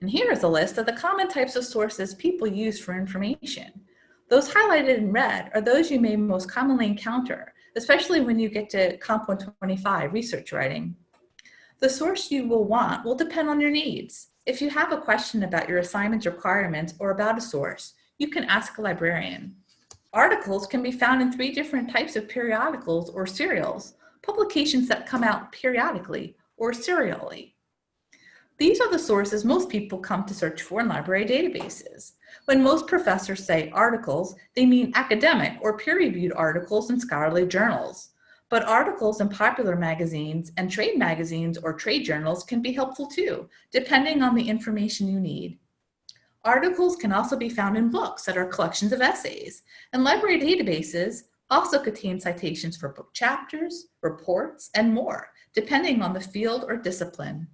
And here is a list of the common types of sources people use for information. Those highlighted in red are those you may most commonly encounter, especially when you get to Comp 125 research writing. The source you will want will depend on your needs. If you have a question about your assignment requirements or about a source, you can ask a librarian. Articles can be found in three different types of periodicals or serials, publications that come out periodically or serially. These are the sources most people come to search for in library databases. When most professors say articles, they mean academic or peer-reviewed articles in scholarly journals. But articles in popular magazines and trade magazines or trade journals can be helpful too, depending on the information you need. Articles can also be found in books that are collections of essays, and library databases also contain citations for book chapters, reports, and more, depending on the field or discipline.